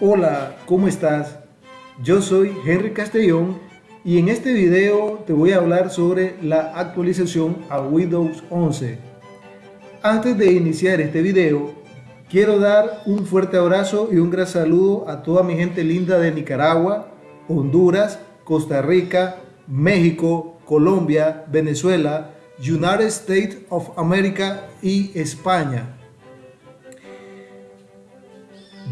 Hola, ¿cómo estás? Yo soy Henry Castellón y en este video te voy a hablar sobre la actualización a Windows 11. Antes de iniciar este video, quiero dar un fuerte abrazo y un gran saludo a toda mi gente linda de Nicaragua, Honduras, Costa Rica, México, Colombia, Venezuela, United States of America y España.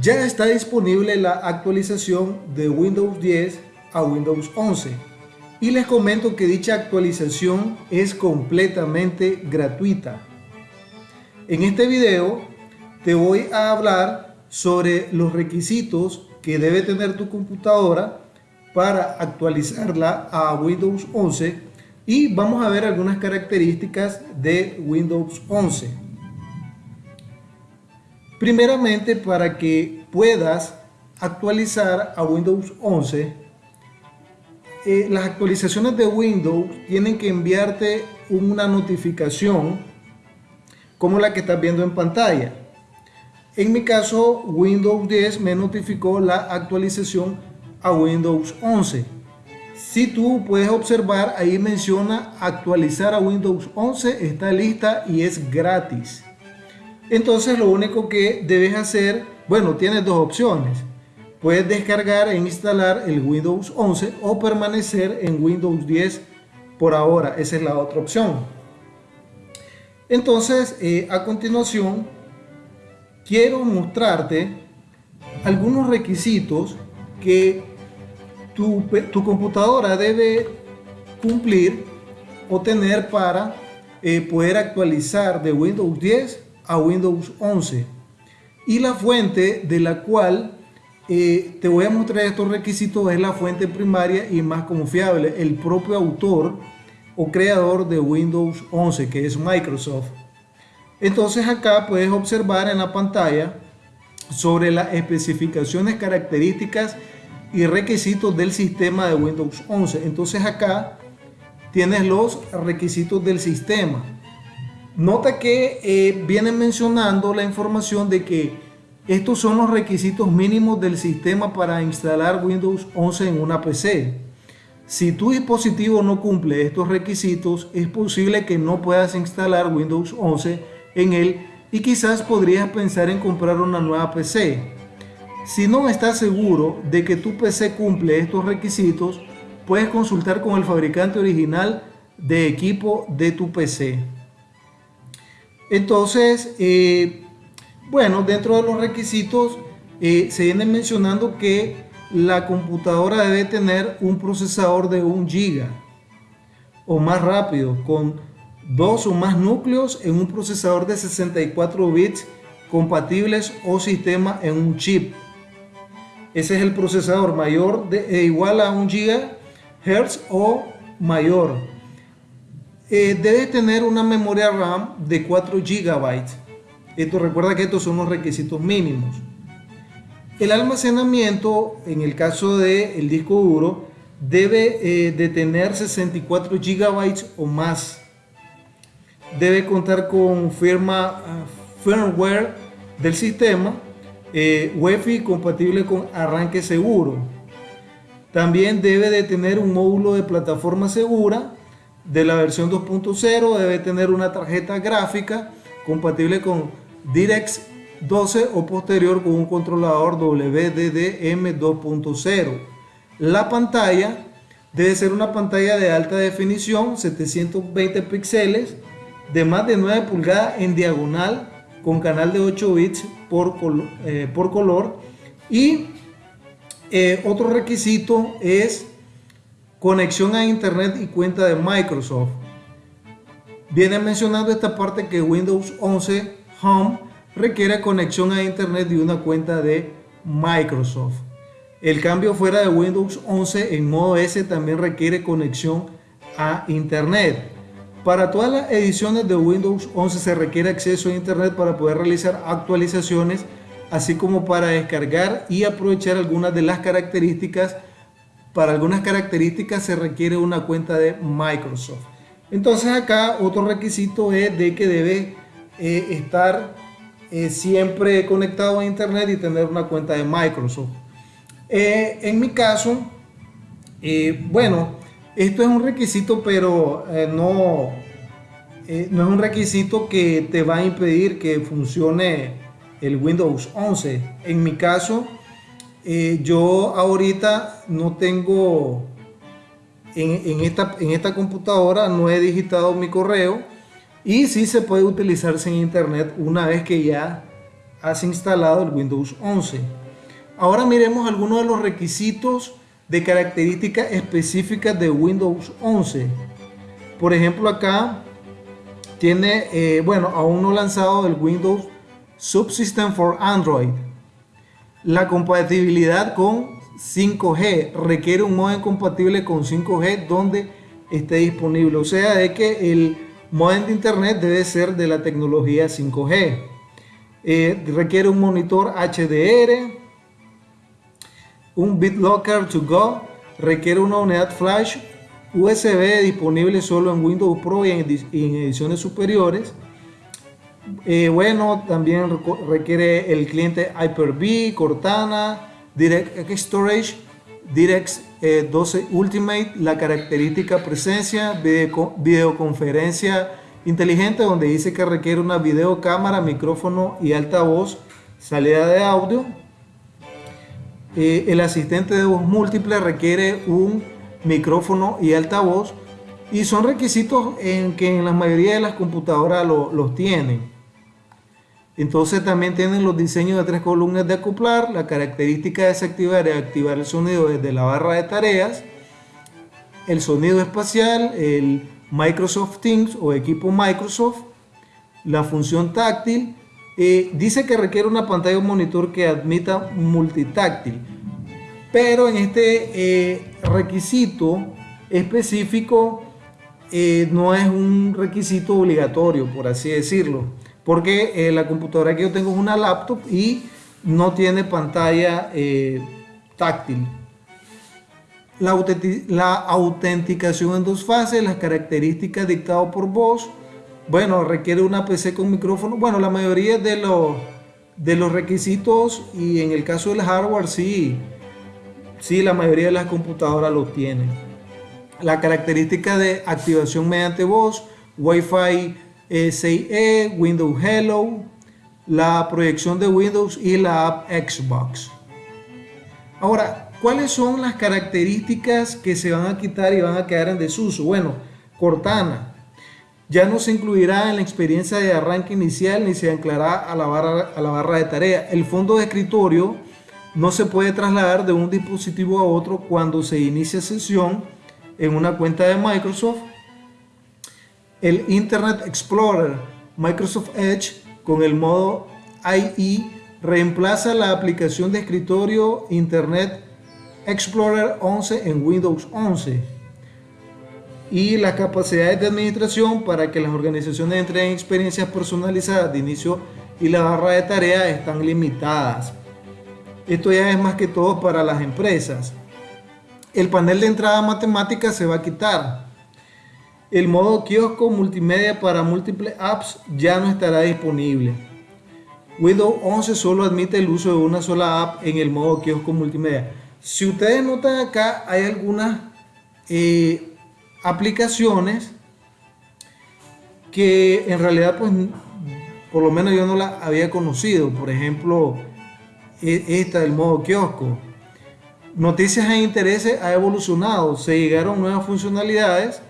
Ya está disponible la actualización de Windows 10 a Windows 11 y les comento que dicha actualización es completamente gratuita. En este video te voy a hablar sobre los requisitos que debe tener tu computadora para actualizarla a Windows 11 y vamos a ver algunas características de Windows 11. Primeramente, para que puedas actualizar a Windows 11, eh, las actualizaciones de Windows tienen que enviarte una notificación como la que estás viendo en pantalla. En mi caso, Windows 10 me notificó la actualización a Windows 11. Si tú puedes observar, ahí menciona actualizar a Windows 11, está lista y es gratis. Entonces lo único que debes hacer, bueno, tienes dos opciones. Puedes descargar e instalar el Windows 11 o permanecer en Windows 10 por ahora. Esa es la otra opción. Entonces, eh, a continuación, quiero mostrarte algunos requisitos que tu, computadora debe cumplir o tener para eh, poder actualizar de Windows 10 a Windows 11 y la fuente de la cual eh, te voy a mostrar estos requisitos es la fuente primaria y más confiable, el propio autor o creador de Windows 11 que es Microsoft. Entonces acá puedes observar en la pantalla sobre las especificaciones, características y requisitos del sistema de Windows 11. Entonces acá tienes los requisitos del sistema. Nota que eh, viene mencionando la información de que estos son los requisitos mínimos del sistema para instalar Windows 11 en una PC. Si tu dispositivo no cumple estos requisitos, es posible que no puedas instalar Windows 11 en él y quizás podrías pensar en comprar una nueva PC. Si no estás seguro de que tu PC cumple estos requisitos, puedes consultar con el fabricante original de equipo de tu PC. Entonces, eh, bueno, dentro de los requisitos eh, se viene mencionando que la computadora debe tener un procesador de 1 GB o más rápido, con dos o más núcleos en un procesador de 64 bits compatibles o sistema en un chip. Ese es el procesador mayor de, e igual a 1 GHz o mayor eh, debe tener una memoria RAM de 4 GB. Esto recuerda que estos son los requisitos mínimos. El almacenamiento, en el caso del disco duro, debe eh, de tener 64 GB o más. Debe contar con firma, ah, firmware del sistema, eh, Wi-Fi compatible con arranque seguro. También debe de tener un módulo de plataforma segura de la versión 2.0 debe tener una tarjeta gráfica compatible con DirectX 12 o posterior con un controlador WDDM 2.0. La pantalla debe ser una pantalla de alta definición, 720 píxeles, de más de 9 pulgadas en diagonal, con canal de 8 bits por, eh, por color. Y eh, otro requisito es conexión a internet y cuenta de Microsoft. Viene mencionando esta parte que Windows 11 Home requiere conexión a internet y una cuenta de Microsoft. El cambio fuera de Windows 11 en modo S también requiere conexión a internet. Para todas las ediciones de Windows 11 se requiere acceso a internet para poder realizar actualizaciones, así como para descargar y aprovechar algunas de las características para algunas características se requiere una cuenta de Microsoft. Entonces acá otro requisito es de que debe eh, estar eh, siempre conectado a internet y tener una cuenta de Microsoft. Eh, en mi caso, bueno, esto es un requisito, pero no, no es un requisito que te va a impedir que funcione el Windows 11. En mi caso, yo ahorita no tengo en, esta, en esta computadora, no he digitado mi correo y sí se puede utilizar sin internet una vez que ya has instalado el Windows 11. Ahora miremos algunos de los requisitos de características específicas de Windows 11. Por ejemplo acá tiene, eh, bueno, aún no lanzado el Windows Subsystem for Android. La compatibilidad con 5G requiere un modem compatible con 5G donde esté disponible. O sea, de que el modem de internet debe ser de la tecnología 5G. Eh, requiere un monitor HDR, un BitLocker to go, requiere una unidad flash USB disponible solo en Windows Pro y en, ediciones superiores. Eh, bueno, también requiere el cliente Hyper-V, Cortana, DirectX Storage, DirectX 12 eh, Ultimate, la característica presencia, videoconferencia inteligente donde dice que requiere una videocámara, micrófono y altavoz, salida de audio. Eh, el asistente de voz múltiple requiere un micrófono y altavoz y son requisitos en que en la mayoría de las computadoras los tienen. Entonces también tienen los diseños de tres columnas de acoplar, la característica de desactivar y activar el sonido desde la barra de tareas, el sonido espacial, el Microsoft Teams o equipo Microsoft, la función táctil, eh, dice que requiere una pantalla o monitor que admita multitáctil, pero en este eh, requisito específico eh, no es un requisito obligatorio, por así decirlo porque eh, la computadora que yo tengo es una laptop y no tiene pantalla eh, táctil. La, autenticación en dos fases, las características dictadas por voz, bueno, requiere una PC con micrófono. Bueno, la mayoría de los, de los requisitos y en el caso del hardware sí, sí, la mayoría de las computadoras lo tienen. La característica de activación mediante voz, Wi-Fi SIE, Windows Hello, la proyección de Windows y la app Xbox. Ahora, ¿cuáles son las características que se van a quitar y van a quedar en desuso? Bueno, Cortana ya no se incluirá en la experiencia de arranque inicial ni se anclará a la barra, a la barra de tarea. El fondo de escritorio no se puede trasladar de un dispositivo a otro cuando se inicia sesión en una cuenta de Microsoft el Internet Explorer Microsoft Edge con el modo IE reemplaza la aplicación de escritorio Internet Explorer 11 en Windows 11 y las capacidades de administración para que las organizaciones entreguen experiencias personalizadas de inicio y la barra de tareas están limitadas. Esto ya es más que todo para las empresas. El panel de entrada matemática se va a quitar el modo kiosco multimedia para múltiples apps ya no estará disponible. Windows 11 solo admite el uso de una sola app en el modo kiosco multimedia. Si ustedes notan acá, hay algunas eh, aplicaciones que en realidad, pues, por lo menos yo no la había conocido. Por ejemplo, e, esta del modo kiosco. Noticias e intereses ha evolucionado. Se llegaron nuevas funcionalidades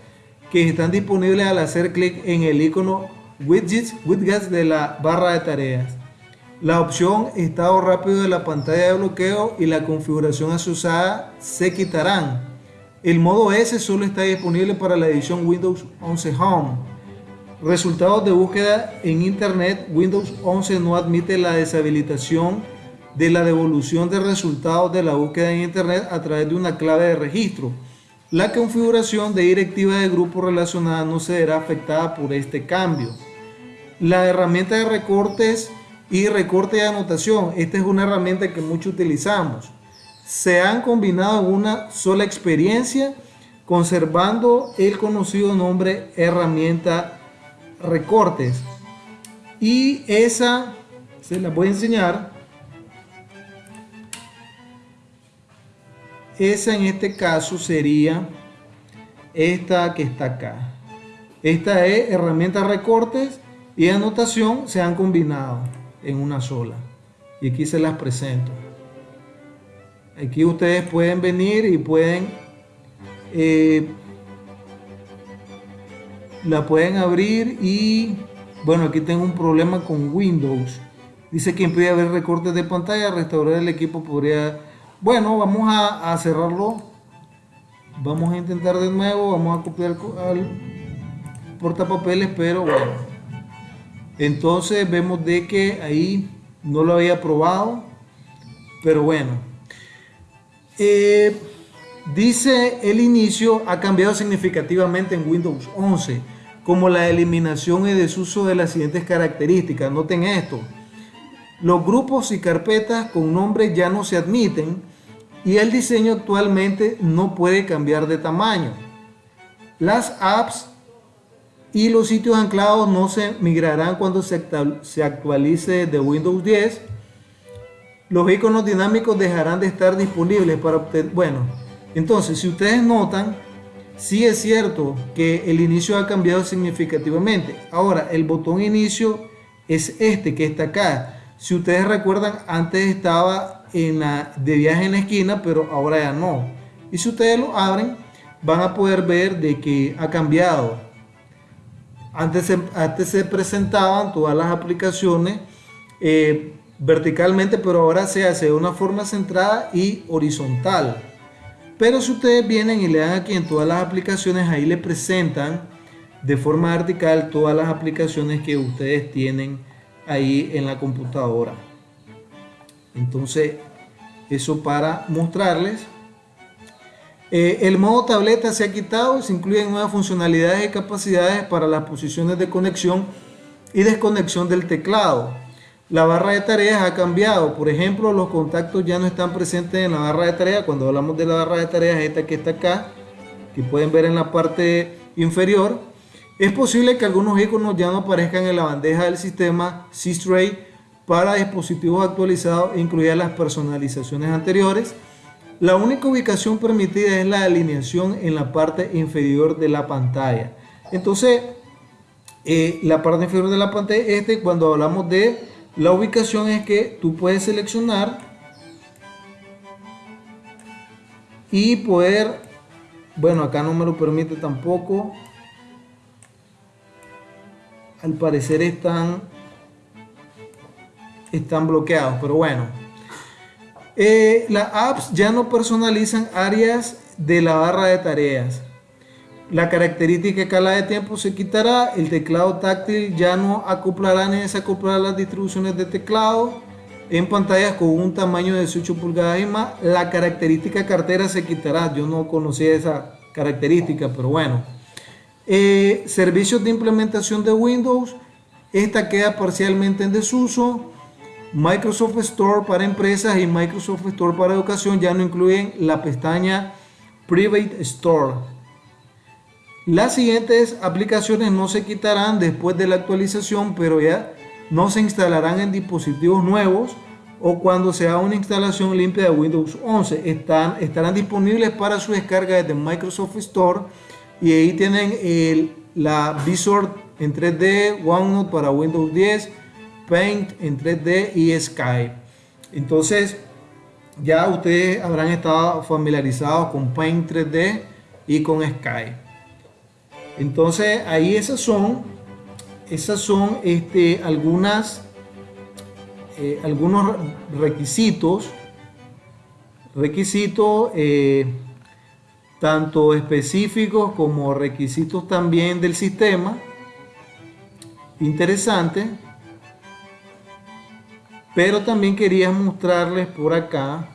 que están disponibles al hacer clic en el icono widgets, widgets de la barra de tareas. La opción estado rápido de la pantalla de bloqueo y la configuración asociada se quitarán. El modo S solo está disponible para la edición Windows 11 Home. Resultados de búsqueda en Internet. Windows 11 no admite la deshabilitación de la devolución de resultados de la búsqueda en Internet a través de una clave de registro. La configuración de directiva de grupo relacionada no se verá afectada por este cambio. La herramienta de recortes y recorte de anotación, esta es una herramienta que mucho utilizamos. Se han combinado en una sola experiencia conservando el conocido nombre herramienta recortes. Y esa se las voy a enseñar. Esa en este caso sería esta que está acá. Esta es herramienta recortes y anotación se han combinado en una sola. Y aquí se las presento. Aquí ustedes pueden venir y pueden eh, la pueden abrir y bueno aquí tengo un problema con Windows dice que impide ver recortes de pantalla restaurar el equipo podría bueno vamos a, cerrarlo vamos a intentar de nuevo vamos a copiar al portapapeles pero bueno entonces vemos de que ahí no lo había probado pero bueno eh, dice el inicio ha cambiado significativamente en Windows 11 como la eliminación y desuso de las siguientes características. Noten esto. Los grupos y carpetas con nombre ya no se admiten y el diseño actualmente no puede cambiar de tamaño. Las apps y los sitios anclados no se migrarán cuando se actualice de Windows 10. Los iconos dinámicos dejarán de estar disponibles para obtener... Bueno, entonces si ustedes notan, Sí es cierto que el inicio ha cambiado significativamente. Ahora, el botón inicio es este que está acá. Si ustedes recuerdan, antes estaba de viaje en la esquina, pero ahora ya no. Y si ustedes lo abren, van a poder ver de que ha cambiado. Antes se, antes se presentaban todas las aplicaciones eh, verticalmente, pero ahora se hace de una forma centrada y horizontal. Pero si ustedes vienen y le dan aquí en todas las aplicaciones, ahí le presentan de forma vertical todas las aplicaciones que ustedes tienen ahí en la computadora. Entonces, eso para mostrarles. Eh, el modo tableta se ha quitado, se incluyen nuevas funcionalidades y capacidades para las posiciones de conexión y desconexión del teclado. La barra de tareas ha cambiado. Por ejemplo, los contactos ya no están presentes en la barra de tareas. Cuando hablamos de la barra de tareas, esta que está acá, que pueden ver en la parte inferior, es posible que algunos iconos ya no aparezcan en la bandeja del sistema C-Stray para dispositivos actualizados, incluidas las personalizaciones anteriores. La única ubicación permitida es la alineación en la parte inferior de la pantalla. Entonces, eh, la parte inferior de la pantalla, este cuando hablamos de la ubicación es que tú puedes seleccionar y poder, bueno acá no me lo permite tampoco, al parecer están, están bloqueados, pero bueno. Eh, las apps ya no personalizan áreas de la barra de tareas. La característica cala de tiempo se quitará, el teclado táctil ya no acoplará ni desacoplará las distribuciones de teclado en pantallas con un tamaño de 18 pulgadas y más. La característica cartera se quitará, yo no conocía esa característica, pero bueno. Eh, servicios de implementación de Windows, esta queda parcialmente en desuso. Microsoft Store para empresas y Microsoft Store para educación ya no incluyen la pestaña Private Store. Las siguientes aplicaciones no se quitarán después de la actualización, pero ya no se instalarán en dispositivos nuevos o cuando se haga una instalación limpia de Windows 11. Están, estarán disponibles para su descarga desde Microsoft Store y ahí tienen el, la Visor en 3D, OneNote para Windows 10, Paint en 3D y Skype. Entonces, ya ustedes habrán estado familiarizados con Paint 3D y con Skype. Entonces ahí esas son, esas son este, algunas, eh, algunos requisitos, requisitos eh, tanto específicos como requisitos también del sistema. Interesante. Pero también quería mostrarles por acá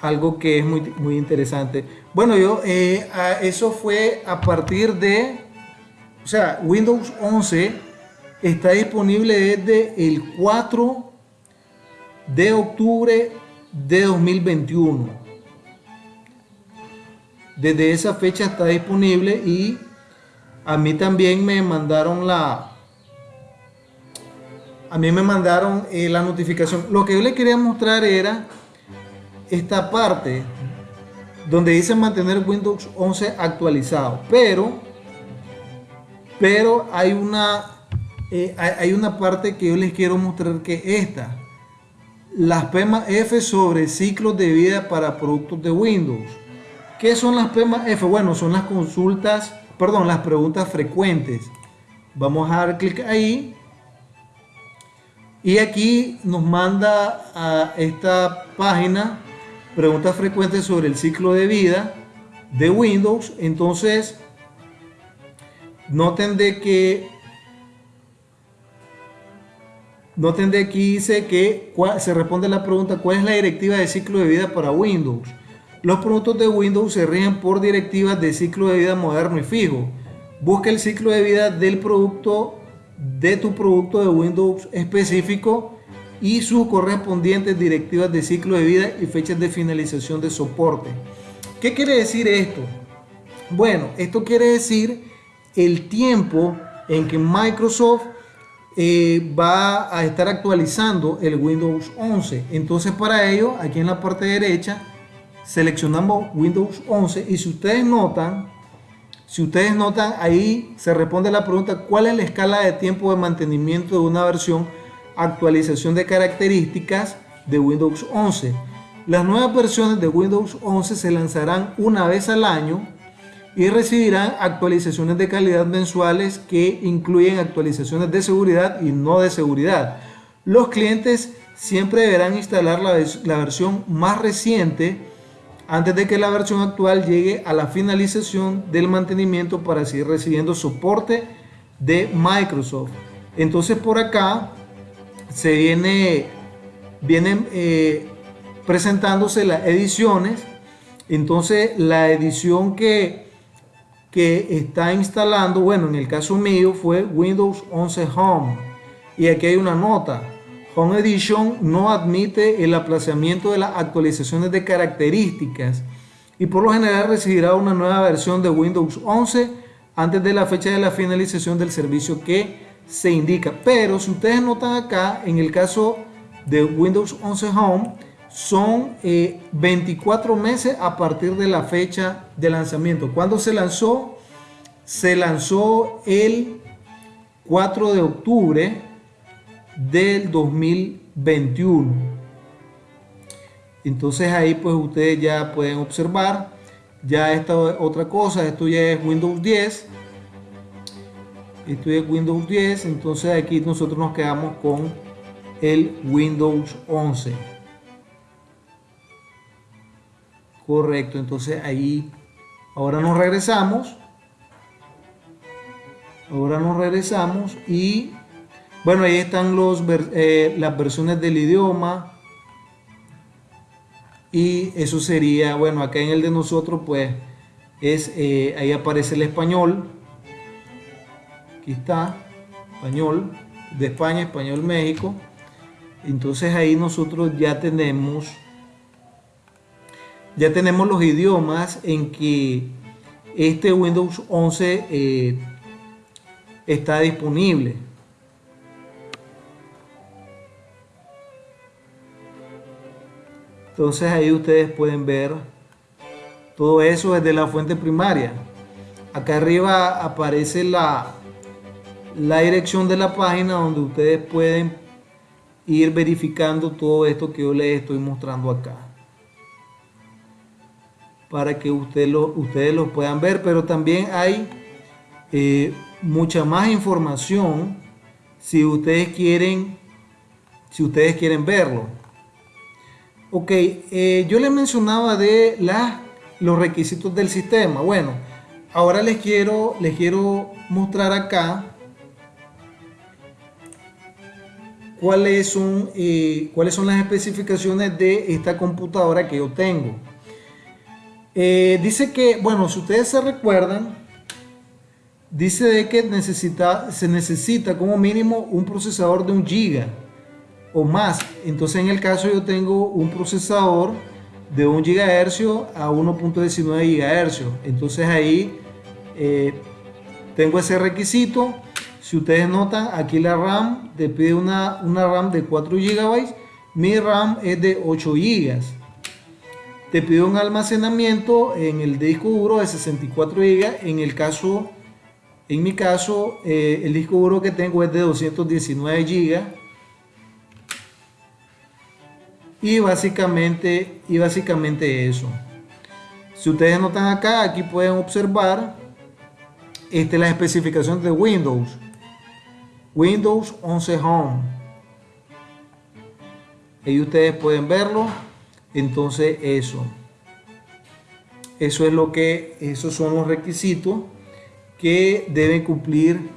algo que es muy, muy interesante. Bueno, yo, eh, eso fue a partir de, o sea, Windows 11 está disponible desde el 4 de octubre de 2021. Desde esa fecha está disponible y a mí también me mandaron la, a mí me mandaron eh, la notificación. Lo que yo le quería mostrar era esta parte donde dice mantener Windows 11 actualizado, pero, pero hay una, eh, hay una parte que yo les quiero mostrar que esta, las PEMA F sobre ciclos de vida para productos de Windows. ¿Qué son las PEMA F? Bueno, son las consultas, perdón, las preguntas frecuentes. Vamos a dar clic ahí. Y aquí nos manda a esta página preguntas frecuentes sobre el ciclo de vida de Windows. Entonces, noten de que noten de aquí dice que se responde la pregunta ¿cuál es la directiva de ciclo de vida para Windows? Los productos de Windows se rigen por directivas de ciclo de vida moderno y fijo. Busca el ciclo de vida del producto de tu producto de Windows específico y sus correspondientes directivas de ciclo de vida y fechas de finalización de soporte. ¿Qué quiere decir esto? Bueno, esto quiere decir el tiempo en que Microsoft eh, va a estar actualizando el Windows 11. Entonces para ello, aquí en la parte derecha, seleccionamos Windows 11 y si ustedes notan, si ustedes notan ahí se responde la pregunta ¿cuál es la escala de tiempo de mantenimiento de una versión actualización de características de Windows 11? Las nuevas versiones de Windows 11 se lanzarán una vez al año y recibirán actualizaciones de calidad mensuales que incluyen actualizaciones de seguridad y no de seguridad. Los clientes siempre deberán instalar la, la versión más reciente antes de que la versión actual llegue a la finalización del mantenimiento para seguir recibiendo soporte de Microsoft. Entonces por acá se viene vienen eh, presentándose las ediciones. Entonces la edición que, que está instalando, bueno, en el caso mío fue Windows 11 Home. Y aquí hay una nota. Home Edition no admite el aplazamiento de las actualizaciones de características y por lo general recibirá una nueva versión de Windows 11 antes de la fecha de la finalización del servicio que se indica. Pero si ustedes notan acá, en el caso de Windows 11 Home, son 24 eh, meses a partir de la fecha de lanzamiento. ¿Cuándo se lanzó? Se lanzó el 4 de octubre del 2021. Entonces ahí pues ustedes ya pueden observar ya esta otra cosa, esto ya es Windows 10. Esto es Windows 10, entonces aquí nosotros nos quedamos con el Windows 11. Correcto, entonces ahí ahora nos regresamos. Ahora nos regresamos y bueno, ahí están eh, las versiones del idioma. Y eso sería, bueno, acá en el de nosotros, pues, es, eh, ahí aparece el español. Aquí está, español de España, español México. Entonces ahí nosotros ya tenemos, ya tenemos los idiomas en que este Windows 11 eh, está disponible. Entonces ahí ustedes pueden ver todo eso desde la fuente primaria. Acá arriba aparece la, la dirección de la página donde ustedes pueden ir verificando todo esto que yo les estoy mostrando acá. Para que ustedes lo, ustedes lo puedan ver, pero también hay eh, mucha más información si ustedes quieren, si ustedes quieren verlo. Ok, eh, yo les mencionaba de los requisitos del sistema. Bueno, ahora les quiero, les quiero mostrar acá cuáles son, eh, cuáles son las especificaciones de esta computadora que yo tengo. Eh, dice que, bueno, si ustedes se recuerdan, dice de que necesita, se necesita como mínimo un procesador de un giga o más. Entonces en el caso yo tengo un procesador de 1 GHz a 1.19 GHz. Entonces ahí eh, tengo ese requisito. Si ustedes notan, aquí la RAM te pide una, una RAM de 4 GB. Mi RAM es de 8 GB. Te pide un almacenamiento en el disco duro de 64 GB. En el caso, en mi caso, eh, el disco duro que tengo es de 219 GB. Y básicamente, y básicamente eso. Si ustedes notan acá, aquí pueden observar este, las especificaciones de Windows. Windows 11 Home. Ahí ustedes pueden verlo. Entonces eso. Eso es lo que, esos son los requisitos que deben cumplir,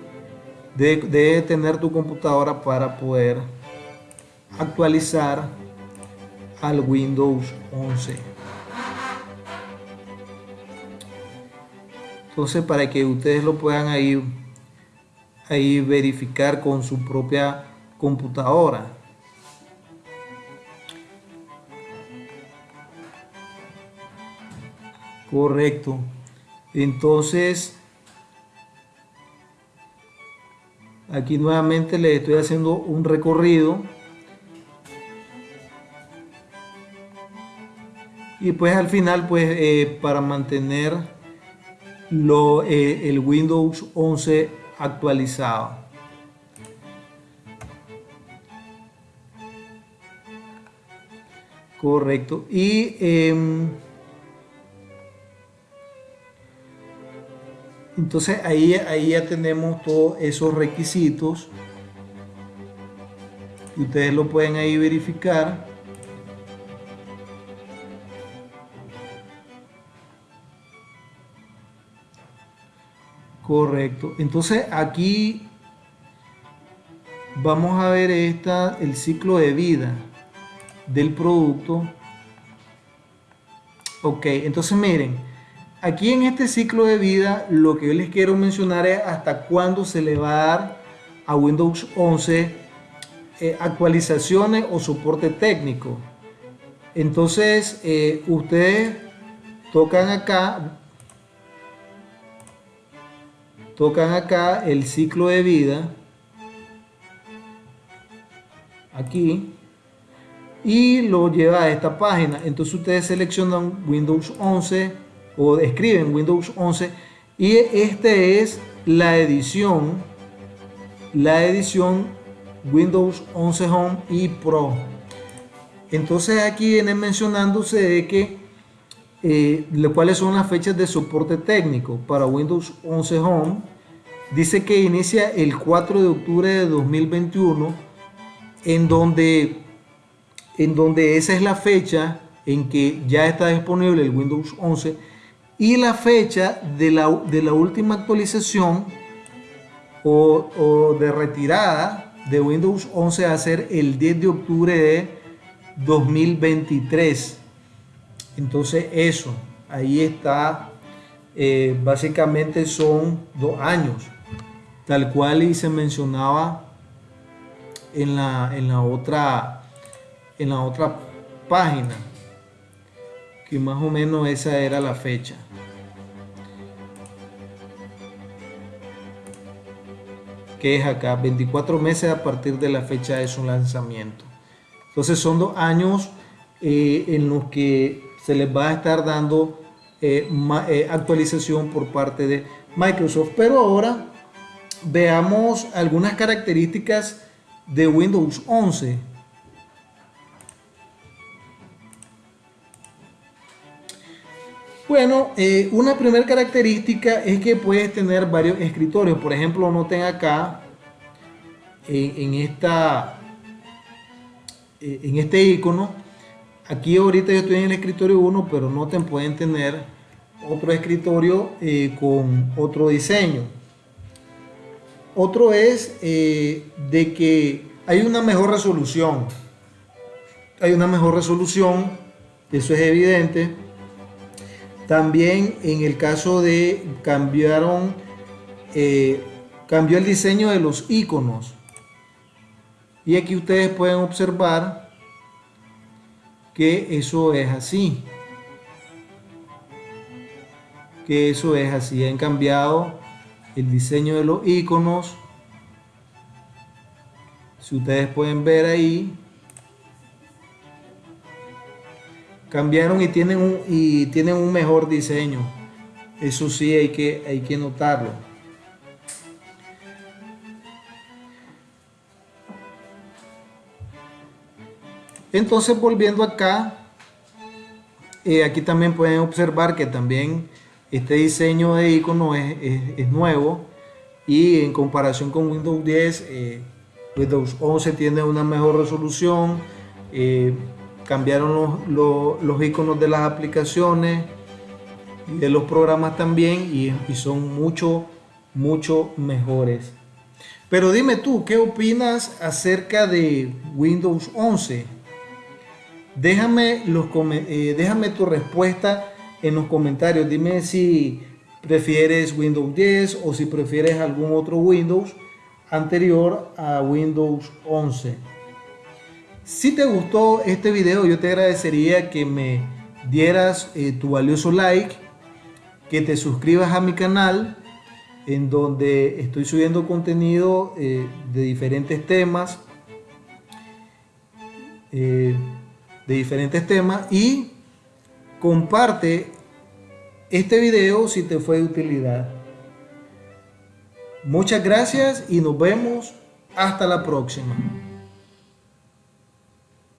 debe, debe tener tu computadora para poder actualizar al Windows 11. Entonces, para que ustedes lo puedan ahí, ahí verificar con su propia computadora. Correcto. Entonces, aquí nuevamente le estoy haciendo un recorrido. Y pues al final, pues eh, para mantener lo, eh, el Windows 11 actualizado. Correcto. Y em, entonces ahí, ahí ya tenemos todos esos requisitos. Ustedes lo pueden ahí verificar. Correcto. Entonces aquí vamos a ver esta, el ciclo de vida del producto. Ok, entonces miren, aquí en este ciclo de vida lo que yo les quiero mencionar es hasta cuándo se le va a dar a Windows 11 eh, actualizaciones o soporte técnico. Entonces eh, ustedes tocan acá, tocan acá el ciclo de vida aquí y lo lleva a esta página. Entonces ustedes seleccionan Windows 11 o escriben Windows 11 y este es la edición la edición Windows 11 Home y Pro. Entonces aquí viene mencionándose de que eh, cuáles son las fechas de soporte técnico para Windows 11 Home. Dice que inicia el 4 de octubre de 2021, en donde, en donde esa es la fecha en que ya está disponible el Windows 11 y la fecha de la, de la última actualización o, o, de retirada de Windows 11 a ser el 10 de octubre de 2023. Entonces eso, ahí está, eh, básicamente son dos años, tal cual y se mencionaba en la, en la, otra, en la otra página, que más o menos esa era la fecha. que es acá, 24 meses a partir de la fecha de su lanzamiento. Entonces son dos años eh, en los que se les va a estar dando eh, eh, actualización por parte de Microsoft. Pero ahora veamos algunas características de Windows 11. Bueno, eh, una primera característica es que puedes tener varios escritorios. Por ejemplo, noten acá en, esta, en este icono Aquí ahorita yo estoy en el escritorio 1, pero noten, pueden tener otro escritorio eh, con otro diseño. Otro es eh, de que hay una mejor resolución. Hay una mejor resolución, eso es evidente. También en el caso de cambiaron, eh, cambió el diseño de los iconos. Y aquí ustedes pueden observar que eso es así. Que eso es así. Han cambiado el diseño de los iconos. Si ustedes pueden ver ahí, cambiaron y tienen un, y tienen un mejor diseño. Eso sí hay que, hay que notarlo. Entonces volviendo acá, eh, aquí también pueden observar que también este diseño de icono es, nuevo y en comparación con Windows 10, eh, Windows 11 tiene una mejor resolución, eh, cambiaron los, iconos de las aplicaciones y de los programas también y, y son mucho, mucho mejores. Pero dime tú, ¿qué opinas acerca de Windows 11? Déjame, los, eh, déjame tu respuesta en los comentarios. Dime si prefieres Windows 10 o si prefieres algún otro Windows anterior a Windows 11. Si te gustó este video, yo te agradecería que me dieras eh, tu valioso like, que te suscribas a mi canal, en donde estoy subiendo contenido eh, de diferentes temas de diferentes temas y comparte este video si te fue de utilidad. Muchas gracias y nos vemos hasta la próxima.